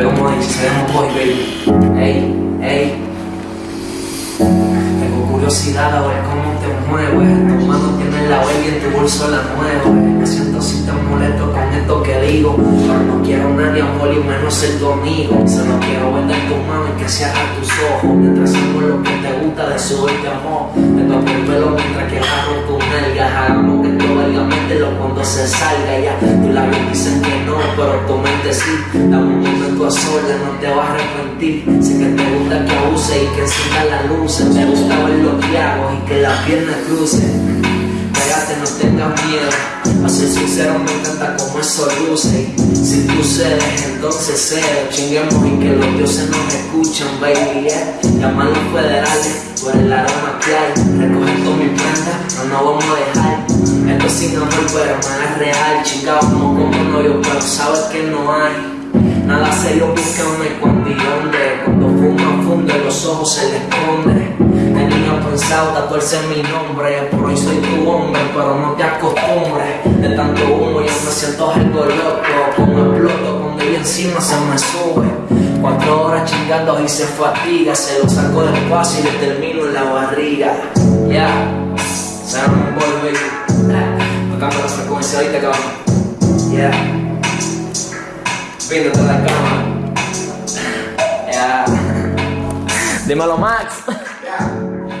boy, seremos boy, baby. Ey, ey. Tengo curiosidad a ver cómo te mueves. Tu mano tiene la baby en tu bolso la mueve. Me siento si te molesto con esto que digo. Pero no quiero nadie amor y menos ser tu amigo. Solo quiero ver en tu mano y que hagan tus ojos. Mientras hago lo que te gusta de subirte amor. Te toco el pelo mientras que agarro tu nalgas. Hagamos que valga mételo cuando se salga ya. Tus labios dicen que no, pero tu mente sí. Dame un a solas, no te vas a arrepentir. Sé que te gusta que abuse y que encienda la luz. Te gusta ver lo que hago y que las piernas crucen. Pégate, no tengas miedo. A ser sincero, me encanta como eso luce. Si tú cedes, entonces cedo. Chinguemos y que los dioses nos escuchan, baby. Yeah. Llama los federales por el aroma que hay. Recoge todas mis prendas, no nos vamos a dejar. Esto sin amor, pero no es real. Chingados como como novio, pero sabes que no hay. Nada serio, búscame cuando y dónde. Cuando fuma, funde, los ojos se le esconde. Tenía pensado tatuarse mi nombre, por hoy soy tu hombre, pero no te acostumbres. De tanto humo yo me siento algo loco, como exploto cuando ella encima se me sube. Cuatro horas chingando y se fatiga, se lo saco despacio y le termino en la barriga. Yeah. Sarah Boy, baby. Tocando las frecuencias ahorita, cabrón. Yeah. Viéndote la cama. Yeah. Dímelo, Max.